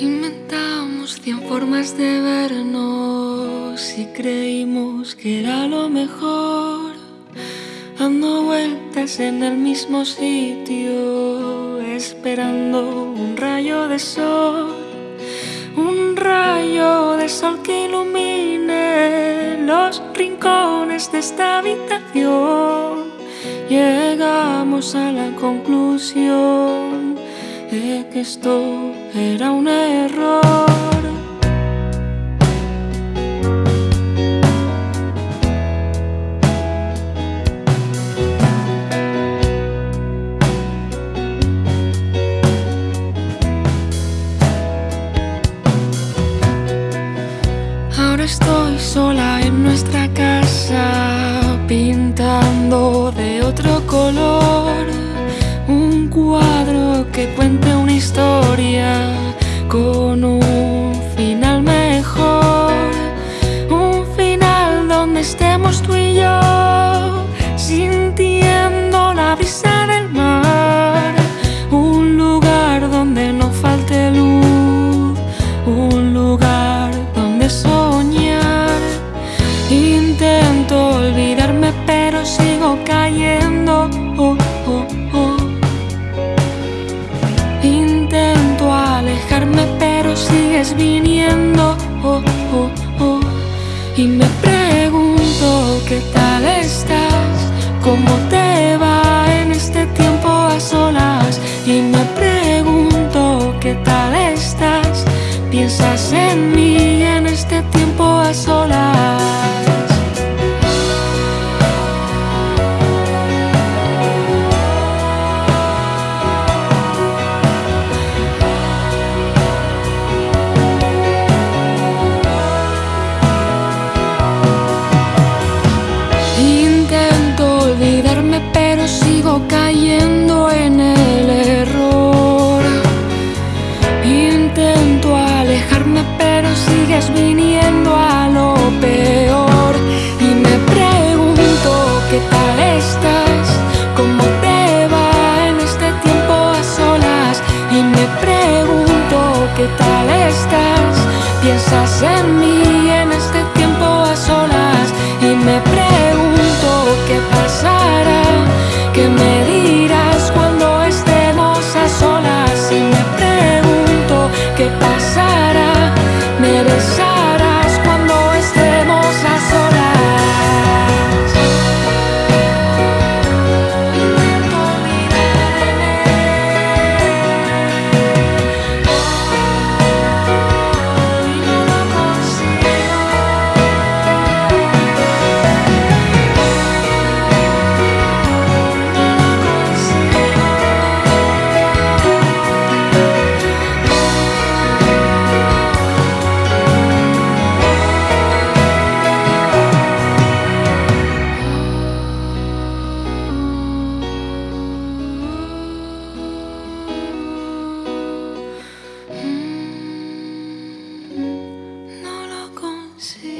Inventamos cien formas de vernos y creímos que era lo mejor. Dando vueltas en el mismo sitio, esperando un rayo de sol. Un rayo de sol que ilumine los rincones de esta habitación. Llegamos a la conclusión de que esto era un error. Con un final mejor, un final donde estemos tú y yo, viniendo. Oh, oh, oh. Y me pregunto qué tal estás, cómo te va en este tiempo a solas. Y me pregunto qué tal estás, piensas en mí en este tiempo a solas. Cayendo Sí.